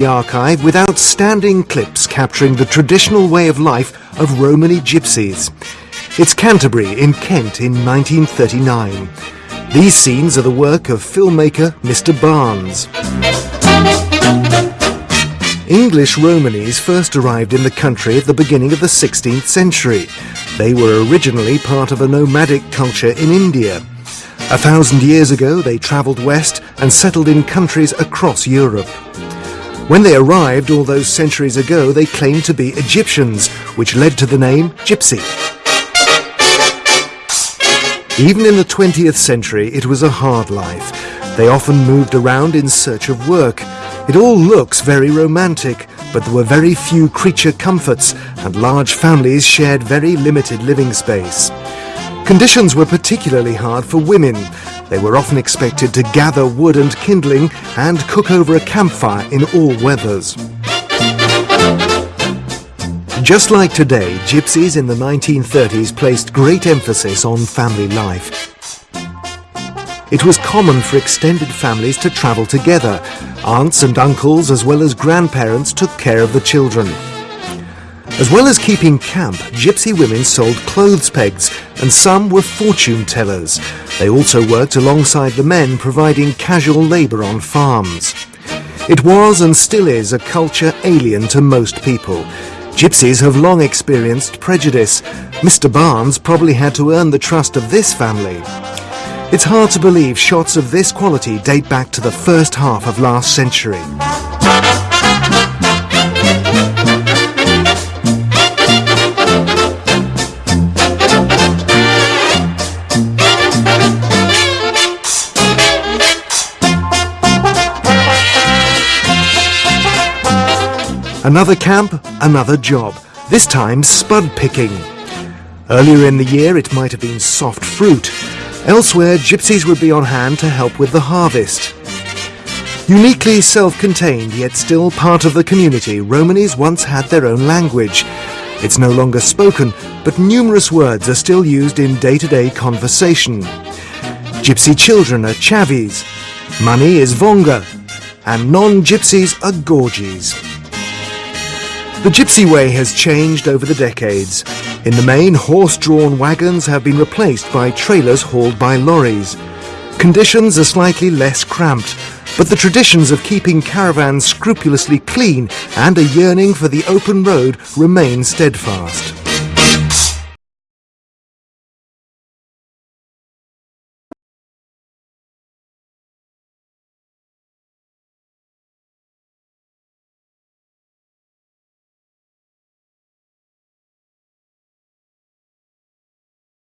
the archive with outstanding clips capturing the traditional way of life of Romany gypsies. It's Canterbury in Kent in 1939. These scenes are the work of filmmaker Mr. Barnes. English Romanys first arrived in the country at the beginning of the 16th century. They were originally part of a nomadic culture in India. A thousand years ago they travelled west and settled in countries across Europe. When they arrived all those centuries ago, they claimed to be Egyptians, which led to the name Gypsy. Even in the 20th century, it was a hard life. They often moved around in search of work. It all looks very romantic, but there were very few creature comforts, and large families shared very limited living space. Conditions were particularly hard for women. They were often expected to gather wood and kindling and cook over a campfire in all weathers. Just like today, gypsies in the 1930s placed great emphasis on family life. It was common for extended families to travel together. Aunts and uncles as well as grandparents took care of the children. As well as keeping camp, gypsy women sold clothes pegs and some were fortune tellers. They also worked alongside the men providing casual labour on farms. It was and still is a culture alien to most people. Gypsies have long experienced prejudice. Mr Barnes probably had to earn the trust of this family. It's hard to believe shots of this quality date back to the first half of last century. Another camp, another job, this time spud picking. Earlier in the year it might have been soft fruit. Elsewhere, gypsies would be on hand to help with the harvest. Uniquely self-contained, yet still part of the community, Romanys once had their own language. It's no longer spoken, but numerous words are still used in day-to-day -day conversation. Gypsy children are chavis, money is vonga, and non-gypsies are gorgies. The Gypsy Way has changed over the decades. In the main, horse-drawn wagons have been replaced by trailers hauled by lorries. Conditions are slightly less cramped, but the traditions of keeping caravans scrupulously clean and a yearning for the open road remain steadfast.